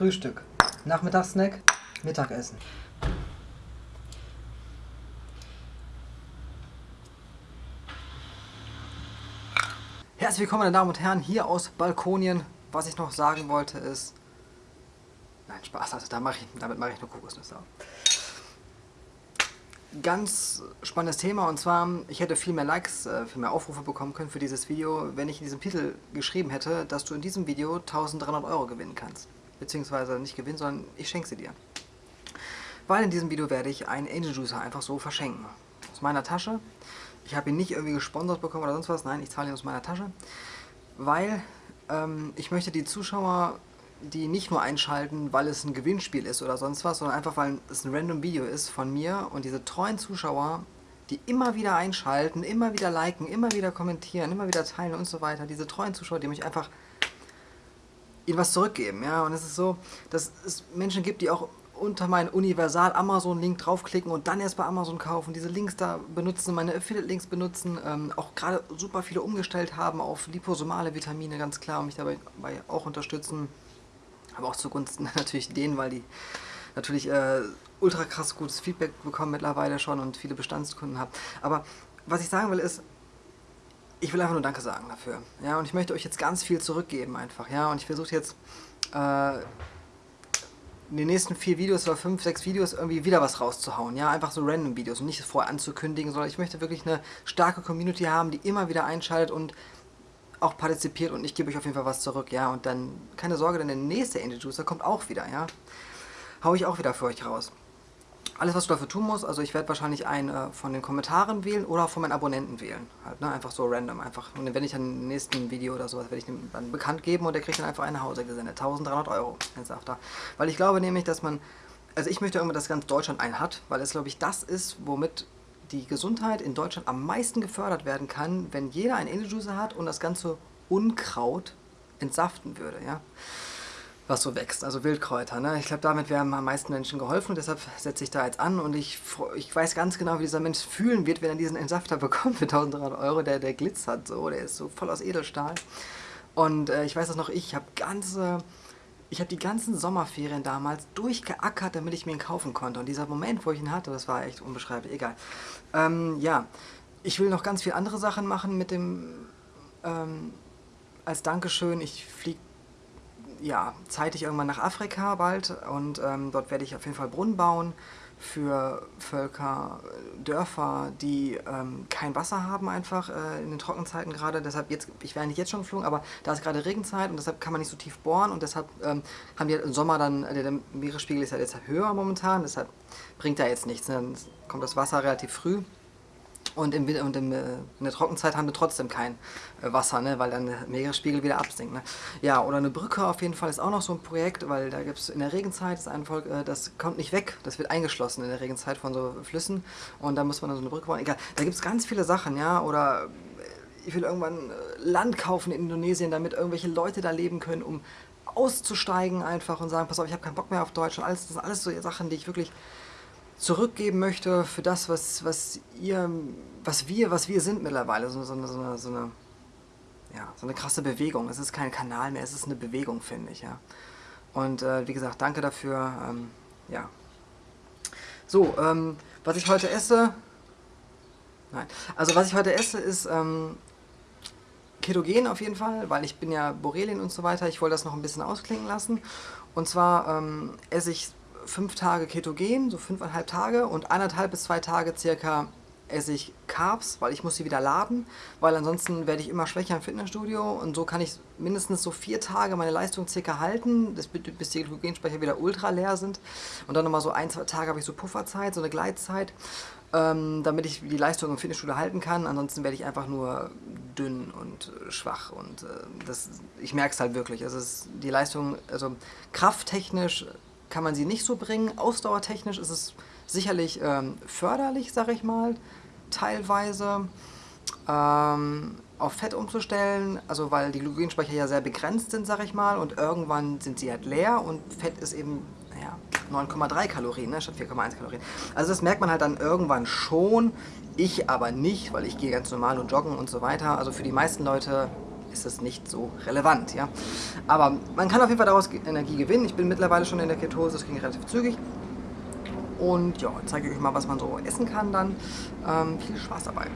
Frühstück. Nachmittagssnack, Mittagessen. Herzlich willkommen, meine Damen und Herren, hier aus Balkonien. Was ich noch sagen wollte ist... Nein, Spaß, also da mach ich, damit mache ich nur Kokosnüsse. Ganz spannendes Thema und zwar, ich hätte viel mehr Likes, äh, viel mehr Aufrufe bekommen können für dieses Video, wenn ich in diesem Titel geschrieben hätte, dass du in diesem Video 1300 Euro gewinnen kannst. Beziehungsweise nicht gewinnen, sondern ich schenke sie dir. Weil in diesem Video werde ich einen Angel Juicer einfach so verschenken. Aus meiner Tasche. Ich habe ihn nicht irgendwie gesponsert bekommen oder sonst was. Nein, ich zahle ihn aus meiner Tasche. Weil ähm, ich möchte die Zuschauer die nicht nur einschalten, weil es ein Gewinnspiel ist oder sonst was, sondern einfach, weil es ein random Video ist von mir und diese treuen Zuschauer, die immer wieder einschalten, immer wieder liken, immer wieder kommentieren, immer wieder teilen und so weiter, diese treuen Zuschauer, die mich einfach ihnen was zurückgeben, ja, und es ist so, dass es Menschen gibt, die auch unter meinen Universal Amazon Link draufklicken und dann erst bei Amazon kaufen, diese Links da benutzen, meine Affiliate Links benutzen, ähm, auch gerade super viele umgestellt haben auf liposomale Vitamine, ganz klar, und mich dabei auch unterstützen aber auch zugunsten natürlich denen, weil die natürlich äh, ultra krass gutes Feedback bekommen mittlerweile schon und viele Bestandskunden haben. Aber was ich sagen will ist, ich will einfach nur Danke sagen dafür. Ja, und ich möchte euch jetzt ganz viel zurückgeben einfach. Ja, und ich versuche jetzt äh, in den nächsten vier Videos oder fünf, sechs Videos irgendwie wieder was rauszuhauen. Ja, einfach so random Videos und nicht vorher anzukündigen, sondern ich möchte wirklich eine starke Community haben, die immer wieder einschaltet und auch partizipiert und ich gebe euch auf jeden Fall was zurück, ja. Und dann, keine Sorge, denn der nächste Angel Juicer kommt auch wieder, ja. Hau ich auch wieder für euch raus. Alles, was du dafür tun musst, also ich werde wahrscheinlich einen äh, von den Kommentaren wählen oder von meinen Abonnenten wählen. Halt, ne? Einfach so random, einfach. Und werde ich dann im nächsten Video oder sowas, werde ich dem dann bekannt geben und der kriegt dann einfach nach Hause gesendet. 1300 Euro, jetzt sagt er. Weil ich glaube nämlich, dass man, also ich möchte irgendwann, dass ganz Deutschland einen hat, weil es, glaube ich, das ist, womit die Gesundheit in Deutschland am meisten gefördert werden kann, wenn jeder einen Angel Juicer hat und das ganze Unkraut entsaften würde, ja was so wächst, also Wildkräuter. Ne? Ich glaube, damit wären am meisten Menschen geholfen deshalb setze ich da jetzt an und ich, ich weiß ganz genau, wie dieser Mensch fühlen wird, wenn er diesen Entsafter bekommt für 1300 Euro, der, der glitzert so, der ist so voll aus Edelstahl. Und äh, ich weiß das noch, ich habe ganze ich habe die ganzen Sommerferien damals durchgeackert, damit ich mir ihn kaufen konnte. Und dieser Moment, wo ich ihn hatte, das war echt unbeschreiblich. Egal. Ähm, ja, ich will noch ganz viele andere Sachen machen mit dem, ähm, als Dankeschön. Ich fliege ja, zeitig irgendwann nach Afrika bald und ähm, dort werde ich auf jeden Fall Brunnen bauen für Völker, Dörfer, die ähm, kein Wasser haben einfach äh, in den Trockenzeiten gerade. Deshalb jetzt, ich wäre nicht jetzt schon geflogen, aber da ist gerade Regenzeit und deshalb kann man nicht so tief bohren und deshalb ähm, haben die halt im Sommer dann, äh, der Meeresspiegel ist halt jetzt höher momentan, deshalb bringt da jetzt nichts. Ne? Dann kommt das Wasser relativ früh und, im, und im, äh, in der Trockenzeit haben wir trotzdem kein äh, Wasser, ne, weil dann der Meeresspiegel wieder absinkt. Ne. Ja, oder eine Brücke auf jeden Fall ist auch noch so ein Projekt, weil da gibt es in der Regenzeit, das, ein Volk, äh, das kommt nicht weg, das wird eingeschlossen in der Regenzeit von so Flüssen und da muss man dann so eine Brücke bauen. Egal, da gibt es ganz viele Sachen, ja, oder ich will irgendwann Land kaufen in Indonesien, damit irgendwelche Leute da leben können, um auszusteigen einfach und sagen, pass auf, ich habe keinen Bock mehr auf Deutschland. Alles, das sind alles so Sachen, die ich wirklich zurückgeben möchte für das, was, was ihr, was wir, was wir sind mittlerweile. So, so, eine, so, so, eine, ja, so eine krasse Bewegung. Es ist kein Kanal mehr, es ist eine Bewegung, finde ich, ja. Und äh, wie gesagt, danke dafür, ähm, ja. So, ähm, was ich heute esse, nein, also was ich heute esse ist ähm, Ketogen auf jeden Fall, weil ich bin ja Borrelien und so weiter, ich wollte das noch ein bisschen ausklingen lassen. Und zwar ähm, esse ich fünf Tage Ketogen, so fünfeinhalb Tage und anderthalb bis zwei Tage circa esse ich Carbs, weil ich muss sie wieder laden, weil ansonsten werde ich immer schwächer im Fitnessstudio und so kann ich mindestens so vier Tage meine Leistung circa halten, bis die Glykogenspeicher wieder ultra leer sind. Und dann nochmal so ein, zwei Tage habe ich so Pufferzeit, so eine Gleitzeit, ähm, damit ich die Leistung im Fitnessstudio halten kann, ansonsten werde ich einfach nur dünn und schwach und äh, das, ich merke es halt wirklich, also die Leistung, also krafttechnisch kann man sie nicht so bringen. Ausdauertechnisch ist es sicherlich ähm, förderlich, sag ich mal, teilweise ähm, auf Fett umzustellen, also weil die Glykogenspeicher ja sehr begrenzt sind, sag ich mal, und irgendwann sind sie halt leer und Fett ist eben, naja, 9,3 Kalorien ne, statt 4,1 Kalorien. Also das merkt man halt dann irgendwann schon, ich aber nicht, weil ich gehe ganz normal und joggen und so weiter. Also für die meisten Leute ist es nicht so relevant. Ja? Aber man kann auf jeden Fall daraus Energie gewinnen. Ich bin mittlerweile schon in der Ketose, das ging relativ zügig. Und ja, zeige ich euch mal, was man so essen kann dann. Ähm, viel Spaß dabei.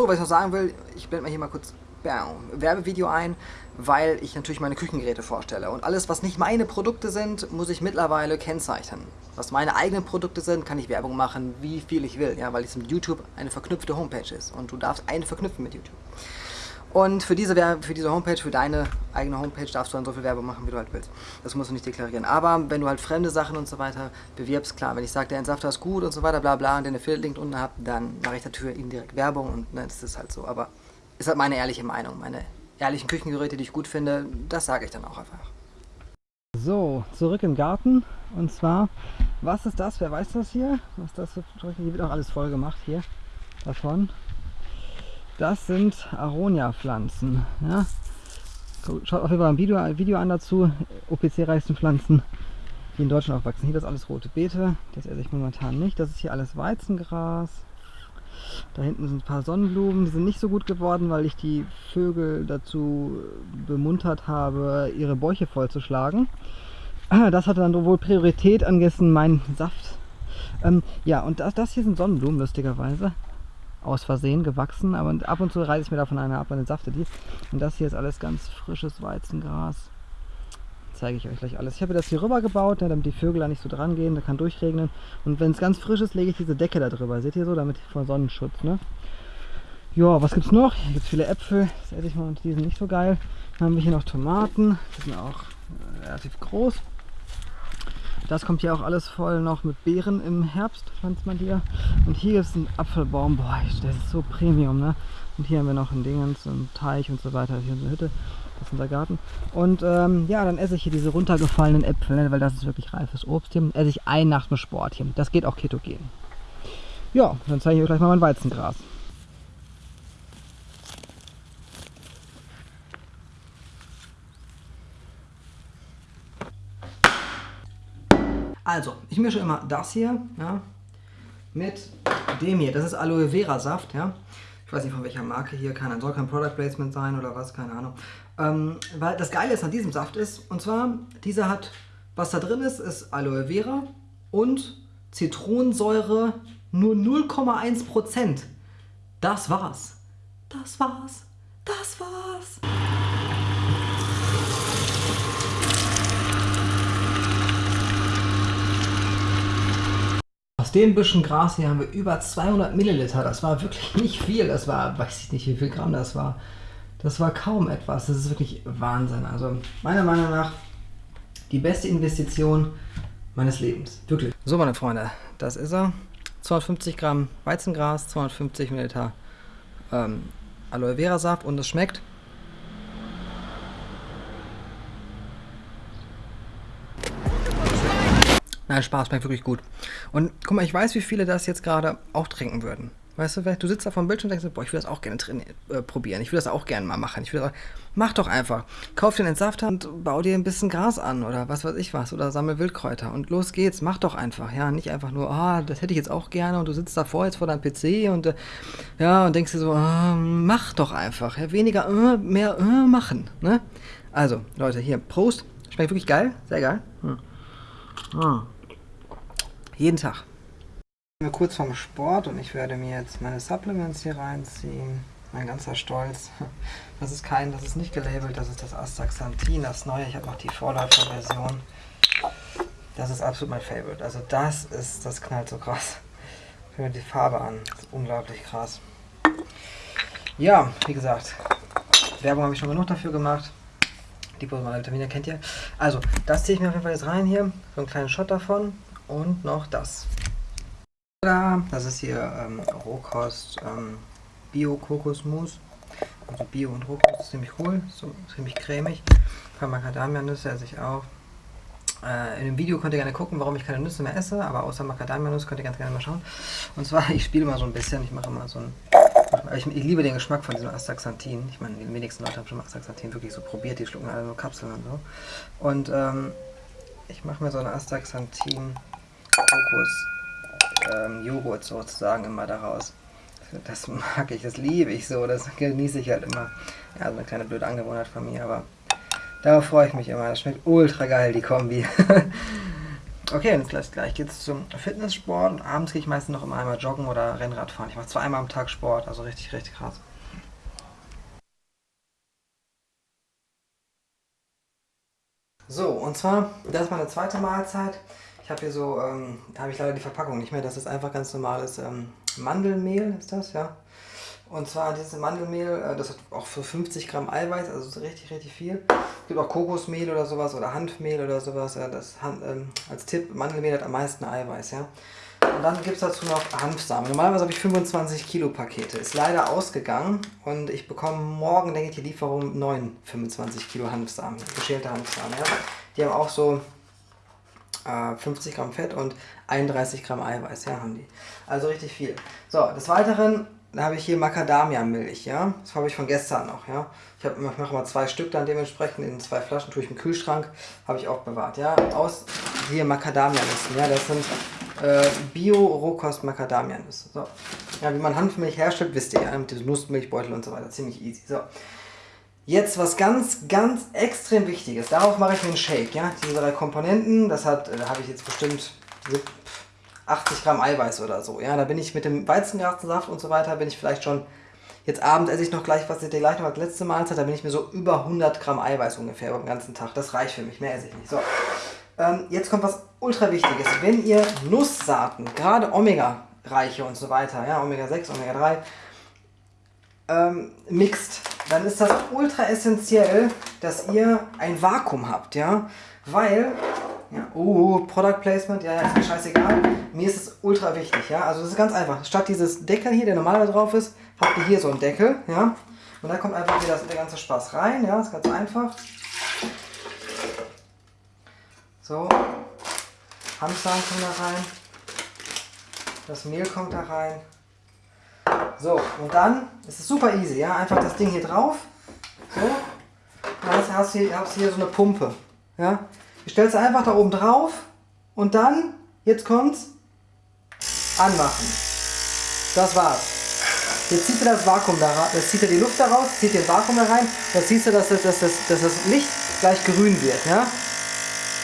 So, was ich noch sagen will, ich blende mal hier mal kurz Werbevideo ein, weil ich natürlich meine Küchengeräte vorstelle. Und alles, was nicht meine Produkte sind, muss ich mittlerweile kennzeichnen. Was meine eigenen Produkte sind, kann ich Werbung machen, wie viel ich will, ja, weil es mit YouTube eine verknüpfte Homepage ist. Und du darfst eine verknüpfen mit YouTube. Und für diese, für diese Homepage, für deine eigene Homepage darfst du dann so viel Werbung machen, wie du halt willst. Das musst du nicht deklarieren. Aber wenn du halt fremde Sachen und so weiter bewirbst, klar, wenn ich sage, der Entsafter ist gut und so weiter, bla bla, und den Affiliate-Link unten habt, dann mache ich dafür indirekt Werbung und ne, das ist halt so. Aber ist halt meine ehrliche Meinung. Meine ehrlichen Küchengeräte, die ich gut finde, das sage ich dann auch einfach. So, zurück im Garten. Und zwar, was ist das? Wer weiß das hier? Was das für Hier wird auch alles voll gemacht hier davon. Das sind Aronia-Pflanzen. Ja? Schaut auf jeden Fall ein Video, ein Video an dazu. OPC-reichsten Pflanzen, die in Deutschland aufwachsen. Hier das alles rote Beete. Das esse ich momentan nicht. Das ist hier alles Weizengras. Da hinten sind ein paar Sonnenblumen, die sind nicht so gut geworden, weil ich die Vögel dazu bemuntert habe, ihre Bäuche vollzuschlagen. Das hatte dann wohl Priorität angessen, mein Saft. Ähm, ja, und das, das hier sind Sonnenblumen, lustigerweise. Aus Versehen gewachsen, aber ab und zu reiße ich mir davon eine ab und safte die. Und das hier ist alles ganz frisches Weizengras zeige ich euch gleich alles. Ich habe das hier rüber gebaut, ne, damit die Vögel da nicht so dran gehen, da kann durchregnen. Und wenn es ganz frisch ist, lege ich diese Decke da drüber. Seht ihr so, damit vor Sonnenschutz. Ne? Ja, was gibt es noch? Hier gibt es viele Äpfel, das esse ich mal und die sind nicht so geil. Dann haben wir hier noch Tomaten, die sind auch äh, relativ groß. Das kommt hier auch alles voll noch mit Beeren im Herbst, pflanzt man die. Und hier ist ein Apfelbaum, boah, der ist so Premium, ne? Und hier haben wir noch ein Dingens, einen Teich und so weiter, hier eine Hütte. Das ist unser Garten. Und ähm, ja, dann esse ich hier diese runtergefallenen Äpfel, ne, weil das ist wirklich reifes Obst hier. Esse ich ein nach dem Sport hier. Das geht auch ketogen. Ja, dann zeige ich euch gleich mal mein Weizengras. Also, ich mische immer das hier ja, mit dem hier. Das ist Aloe Vera Saft. Ja. Ich weiß nicht von welcher Marke hier, keine soll kein Product Placement sein oder was, keine Ahnung. Ähm, weil das Geile ist an diesem Saft ist, und zwar, dieser hat, was da drin ist, ist Aloe Vera und Zitronensäure nur 0,1%. Das war's. Das war's. Das war's. Aus dem bisschen Gras hier haben wir über 200 Milliliter. Das war wirklich nicht viel. Das war, weiß ich nicht, wie viel Gramm das war. Das war kaum etwas. Das ist wirklich Wahnsinn. Also meiner Meinung nach die beste Investition meines Lebens. Wirklich. So, meine Freunde, das ist er. 250 Gramm Weizengras, 250 Milliliter ähm, Aloe Vera Saft und es schmeckt Nein, Spaß, schmeckt wirklich gut. Und guck mal, ich weiß, wie viele das jetzt gerade auch trinken würden. Weißt du, du sitzt da vor dem Bildschirm und denkst, boah, ich will das auch gerne äh, probieren. Ich will das auch gerne mal machen. Ich will das, mach doch einfach. Kauf den Entsafter und bau dir ein bisschen Gras an oder was weiß ich was. Oder sammel Wildkräuter. Und los geht's. Mach doch einfach. Ja, nicht einfach nur, ah, das hätte ich jetzt auch gerne. Und du sitzt davor jetzt vor deinem PC und äh, ja, und denkst dir so, ah, mach doch einfach. Ja, weniger, äh, mehr äh, machen. Ne? Also, Leute, hier, Prost. Schmeckt wirklich geil. Sehr geil. Hm. Hm. Jeden Tag. Ich bin kurz vorm Sport und ich werde mir jetzt meine Supplements hier reinziehen. Mein ganzer Stolz. Das ist kein, das ist nicht gelabelt, das ist das Astaxanthin, das neue. Ich habe noch die Vorläuferversion. Das ist absolut mein Favorite. Also das ist, das knallt so krass. Guck mir die Farbe an. Unglaublich krass. Ja, wie gesagt, Werbung habe ich schon genug dafür gemacht. Die Vitamine kennt ihr. Also, das ziehe ich mir auf jeden Fall jetzt rein hier. So einen kleinen Shot davon und noch das. Das ist hier ähm, Rohkost ähm, Bio-Kokosmus. Also Bio und Rohkost ist ziemlich cool, so ziemlich cremig. Ein paar Macadamia-Nüsse esse ich auch. Äh, in dem Video könnt ihr gerne gucken, warum ich keine Nüsse mehr esse, aber außer Macadamia-Nuss könnt ihr ganz gerne mal schauen. Und zwar, ich spiele mal so ein bisschen, ich mache mal so ein... Ich, ich, liebe den Geschmack von diesem Astaxanthin. Ich meine, die wenigsten Leute haben schon Astaxanthin wirklich so probiert, die schlucken alle nur Kapseln und so. Und ähm, ich mache mir so eine Astaxanthin Kokos ähm, Joghurt sozusagen immer daraus. das mag ich, das liebe ich so, das genieße ich halt immer. Ja, so eine kleine blöde Angewohnheit von mir, aber darauf freue ich mich immer. Das schmeckt ultra geil, die Kombi. okay, und gleich, gleich geht es zum Fitnesssport und abends gehe ich meistens noch immer einmal joggen oder Rennrad fahren. Ich mache zwar einmal am Tag Sport, also richtig, richtig krass. So, und zwar, das ist meine zweite Mahlzeit. Ich habe hier so, ähm, habe ich leider die Verpackung nicht mehr. Das ist einfach ganz normales ähm, Mandelmehl, ist das, ja. Und zwar dieses Mandelmehl, äh, das hat auch für 50 Gramm Eiweiß, also richtig, richtig viel. Es gibt auch Kokosmehl oder sowas oder Hanfmehl oder sowas. Das ähm, als Tipp, Mandelmehl hat am meisten Eiweiß, ja. Und dann gibt es dazu noch Hanfsamen. Normalerweise habe ich 25 Kilo Pakete. Ist leider ausgegangen und ich bekomme morgen, denke ich, die Lieferung 9 25 Kilo Hanfsamen, geschälte Hanfsamen. Ja. Die haben auch so 50 äh, Gramm Fett und 31 Gramm Eiweiß, ja, haben die. Also richtig viel. So, des Weiteren habe ich hier Macadamia-Milch, ja. Das habe ich von gestern noch, ja. Ich, hab, ich mache mal zwei Stück dann dementsprechend in zwei Flaschen, tue ich im Kühlschrank, habe ich auch bewahrt, ja. Aus hier Macadamia-Nüssen, ja. Das sind äh, Bio-Rohkost-Macadamia-Nüsse. So. Ja, wie man Hanfmilch herstellt, wisst ihr ja, mit diesem Nussmilchbeutel und so weiter. Ziemlich easy. So. Jetzt was ganz, ganz extrem wichtiges. Darauf mache ich einen Shake. Ja? Diese drei Komponenten, das hat, da habe ich jetzt bestimmt 80 Gramm Eiweiß oder so. Ja? Da bin ich mit dem Weizengrasensaft und so weiter, bin ich vielleicht schon, jetzt Abend esse ich noch gleich, was ich dir gleich noch als letzte Mahlzeit, da bin ich mir so über 100 Gramm Eiweiß ungefähr beim ganzen Tag. Das reicht für mich, mehr esse ich nicht. So. Ähm, jetzt kommt was ultra wichtiges. Wenn ihr Nusssaaten, gerade Omega-reiche und so weiter, ja, Omega 6, Omega 3, ähm, mixt, dann ist das ultra essentiell, dass ihr ein Vakuum habt, ja, weil, ja, oh, Product Placement, ja, ist mir scheißegal, mir ist es ultra wichtig, ja, also das ist ganz einfach, statt dieses Deckel hier, der normalerweise drauf ist, habt ihr hier so einen Deckel, ja, und da kommt einfach wieder der ganze Spaß rein, ja, ist ganz einfach. So, Hanfsamen kommen da rein, das Mehl kommt da rein, so, und dann ist es super easy, ja, einfach das Ding hier drauf, so, dann hast du hier, hast hier so eine Pumpe, ja, du stellst einfach da oben drauf und dann, jetzt kommt's, anmachen, das war's. Jetzt zieht er das Vakuum da jetzt zieht er die Luft da raus, zieht den Vakuum da rein, jetzt siehst du, dass das, dass das, dass das Licht gleich grün wird, ja,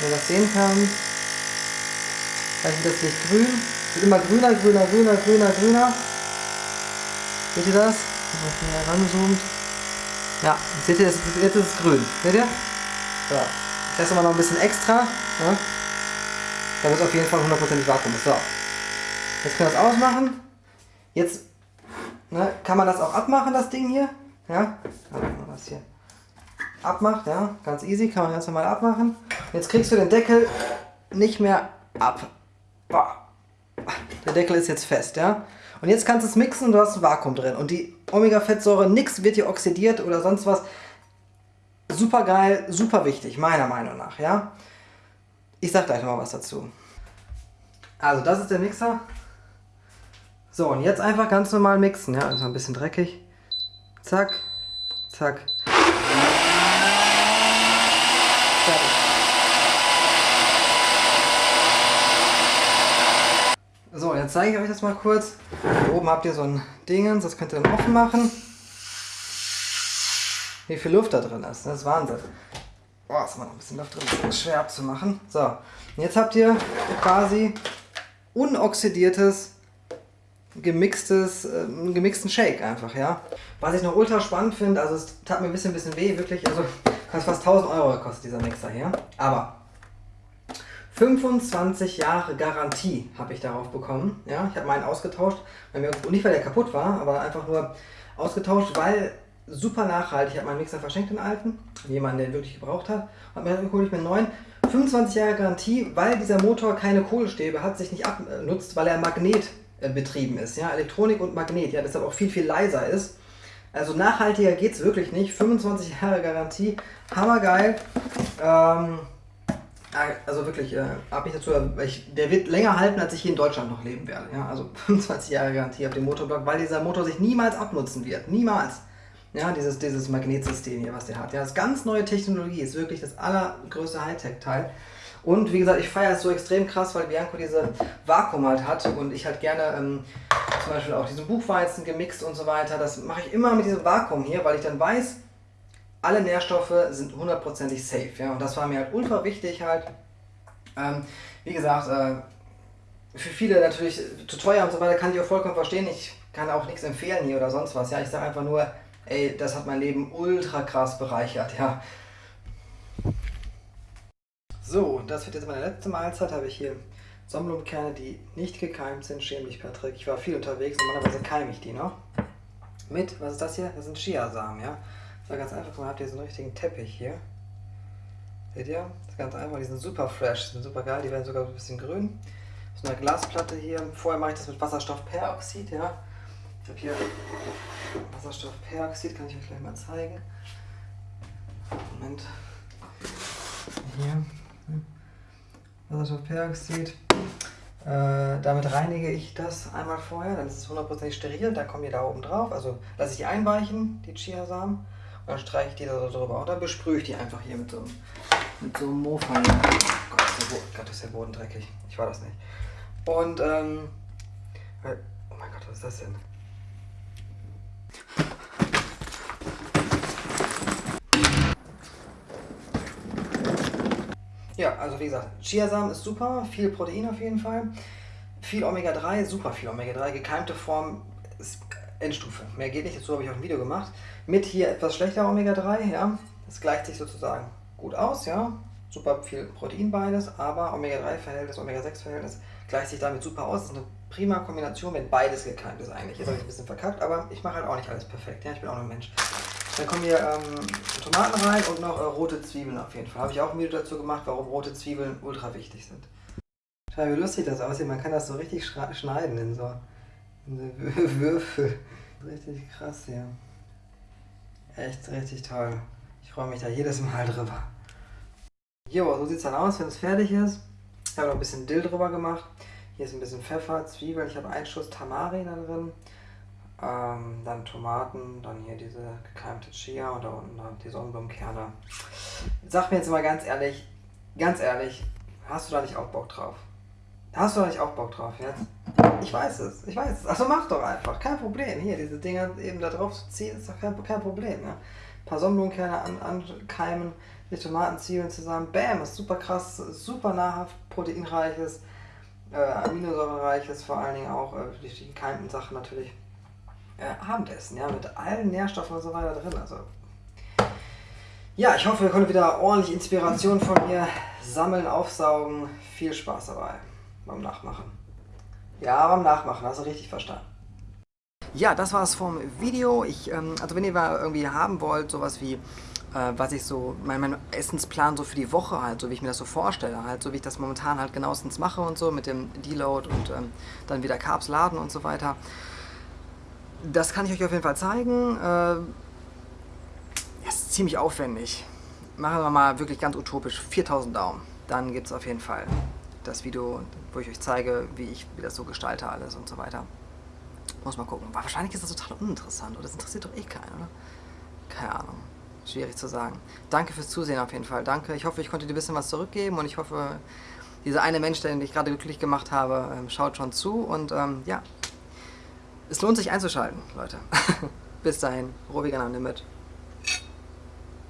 wenn du das sehen kannst, gleich wird das Licht grün, wird immer grüner, grüner, grüner, grüner, grüner, Seht ihr das? Wenn man hier ranzoomt. Ja, seht ihr, jetzt ist es grün. Seht ihr? So. Ich lasse mal noch ein bisschen extra. Ja? Damit es auf jeden Fall 100% Vakuum ist. So. Jetzt können wir das ausmachen. Jetzt ne, kann man das auch abmachen, das Ding hier. Ja, das hier abmacht, ja, ganz easy, kann man ganz normal abmachen. Jetzt kriegst du den Deckel nicht mehr ab. Der Deckel ist jetzt fest, ja. Und jetzt kannst du es mixen und du hast ein Vakuum drin. Und die Omega-Fettsäure, nichts wird hier oxidiert oder sonst was. Super geil, super wichtig, meiner Meinung nach, ja. Ich sag gleich noch mal was dazu. Also das ist der Mixer. So, und jetzt einfach ganz normal mixen, ja, ist ein bisschen dreckig. Zack, zack. Fertig. So, jetzt zeige ich euch das mal kurz. Hier oben habt ihr so ein Dingens, das könnt ihr dann offen machen. Wie viel Luft da drin ist, das ist Wahnsinn. Boah, ist immer noch ein bisschen Luft drin, das ist schwer abzumachen. So, und jetzt habt ihr quasi unoxidiertes, gemixtes, äh, gemixten Shake einfach, ja. Was ich noch ultra spannend finde, also es tat mir ein bisschen, ein bisschen weh, wirklich, also fast 1000 Euro gekostet, dieser Mixer hier. Aber 25 Jahre Garantie habe ich darauf bekommen. Ja, ich habe meinen ausgetauscht, und nicht weil der kaputt war, aber einfach nur ausgetauscht, weil super nachhaltig. Ich habe meinen Mixer verschenkt, den alten, jemanden, der ihn wirklich gebraucht hat. Und mir hole ich mir einen neuen. 25 Jahre Garantie, weil dieser Motor keine Kohlestäbe hat, sich nicht abnutzt, weil er Magnet betrieben ist. Ja, Elektronik und Magnet, ja, deshalb auch viel, viel leiser ist. Also nachhaltiger geht es wirklich nicht. 25 Jahre Garantie, hammergeil. Ähm, also wirklich, äh, habe ich dazu, ich, der wird länger halten, als ich hier in Deutschland noch leben werde. Ja? Also 25 Jahre Garantie auf dem Motorblock, weil dieser Motor sich niemals abnutzen wird. Niemals. Ja, dieses, dieses Magnetsystem hier, was der hat. Ja, das ist ganz neue Technologie, ist wirklich das allergrößte Hightech-Teil. Und wie gesagt, ich feiere es so extrem krass, weil Bianco diese Vakuum halt hat und ich halt gerne ähm, zum Beispiel auch diesen Buchweizen gemixt und so weiter. Das mache ich immer mit diesem Vakuum hier, weil ich dann weiß, alle Nährstoffe sind hundertprozentig safe. Ja? Und das war mir halt ultra wichtig halt. Ähm, wie gesagt, äh, für viele natürlich zu teuer und so weiter, kann ich auch vollkommen verstehen. Ich kann auch nichts empfehlen hier oder sonst was. Ja, ich sage einfach nur, ey, das hat mein Leben ultra krass bereichert, ja. So, das wird jetzt meine letzte Mahlzeit. Habe ich hier Sonnenblumenkerne, die nicht gekeimt sind. Schäm dich, Patrick. Ich war viel unterwegs. Normalerweise keime ich die noch. Mit, was ist das hier? Das sind Chiasamen, ja. Das war ganz einfach. Man habt ihr so einen richtigen Teppich hier. Seht ihr? Das ist ganz einfach. Die sind super fresh, sind super geil. Die werden sogar ein bisschen grün. So eine Glasplatte hier. Vorher mache ich das mit Wasserstoffperoxid, ja. Ich habe hier Wasserstoffperoxid, kann ich euch gleich mal zeigen. Moment. Hier. Wasserstoffperoxid. Äh, damit reinige ich das einmal vorher, dann ist es hundertprozentig steril, dann kommen die da oben drauf. Also lasse ich die einweichen, die Chiasamen, dann streiche ich die da drüber. Und dann besprühe ich die einfach hier mit so einem, mit so einem Mofa. Gott, ist der Gott, ist der Boden dreckig. Ich war das nicht. Und, ähm, äh, oh mein Gott, was ist das denn? Ja, also wie gesagt, Chiasamen ist super, viel Protein auf jeden Fall, viel Omega-3, super viel Omega-3, gekeimte Form Endstufe. Mehr geht nicht, dazu habe ich auch ein Video gemacht. Mit hier etwas schlechter Omega-3, ja, das gleicht sich sozusagen gut aus, ja, super viel Protein beides, aber Omega-3-Verhältnis, Omega-6-Verhältnis gleicht sich damit super aus. Das ist eine prima Kombination, wenn beides gekeimt ist eigentlich. Jetzt habe ich ein bisschen verkackt, aber ich mache halt auch nicht alles perfekt, ja, ich bin auch nur ein Mensch. Dann kommen hier ähm, Tomaten rein und noch äh, rote Zwiebeln auf jeden Fall. Habe ich auch ein Video dazu gemacht, warum rote Zwiebeln ultra wichtig sind. Schau, wie lustig das aussieht. Man kann das so richtig schneiden in so, so Würfel. Richtig krass hier. Echt richtig toll. Ich freue mich da jedes Mal drüber. Jo, so sieht es dann aus, wenn es fertig ist. Ich habe noch ein bisschen Dill drüber gemacht. Hier ist ein bisschen Pfeffer, Zwiebeln. Ich habe einen Schuss Tamari da drin. Ähm, dann Tomaten, dann hier diese gekeimte Chia und da unten dann die Sonnenblumenkerne. Sag mir jetzt mal ganz ehrlich, ganz ehrlich, hast du da nicht auch Bock drauf? Hast du da nicht auch Bock drauf jetzt? Ich weiß es, ich weiß es. Also mach doch einfach, kein Problem. Hier, diese Dinger eben da drauf zu ziehen, ist doch kein, kein Problem. Ne? Ein paar Sonnenblumenkerne an, ankeimen, die Tomaten, Zwiebeln zusammen. Bam, ist super krass, super nahrhaft, proteinreiches, äh, aminosäurereiches, vor allen Dingen auch äh, die gekeimten Sachen natürlich äh, Abendessen, ja, mit allen Nährstoffen und so weiter drin. Also ja, ich hoffe, ihr konntet wieder ordentlich Inspiration von mir sammeln, aufsaugen. Viel Spaß dabei beim Nachmachen. Ja, beim Nachmachen, hast du richtig verstanden. Ja, das war es vom Video. Ich, ähm, also wenn ihr mal irgendwie haben wollt, sowas wie, äh, was ich so, mein, mein Essensplan so für die Woche halt, so wie ich mir das so vorstelle, halt, so wie ich das momentan halt genauestens mache und so, mit dem Deload und ähm, dann wieder Carbs laden und so weiter. Das kann ich euch auf jeden Fall zeigen. Äh, ist ziemlich aufwendig. Machen wir mal wirklich ganz utopisch 4000 Daumen. Dann gibt es auf jeden Fall das Video, wo ich euch zeige, wie ich wie das so gestalte alles und so weiter. Muss mal gucken. Wahrscheinlich ist das total uninteressant oder das interessiert doch eh keinen, oder? Keine Ahnung. Schwierig zu sagen. Danke fürs Zusehen auf jeden Fall. Danke. Ich hoffe, ich konnte dir ein bisschen was zurückgeben und ich hoffe, dieser eine Mensch, den ich gerade glücklich gemacht habe, ähm, schaut schon zu und ähm, ja, es lohnt sich einzuschalten, Leute. Bis dahin, Rohvegan am Limit.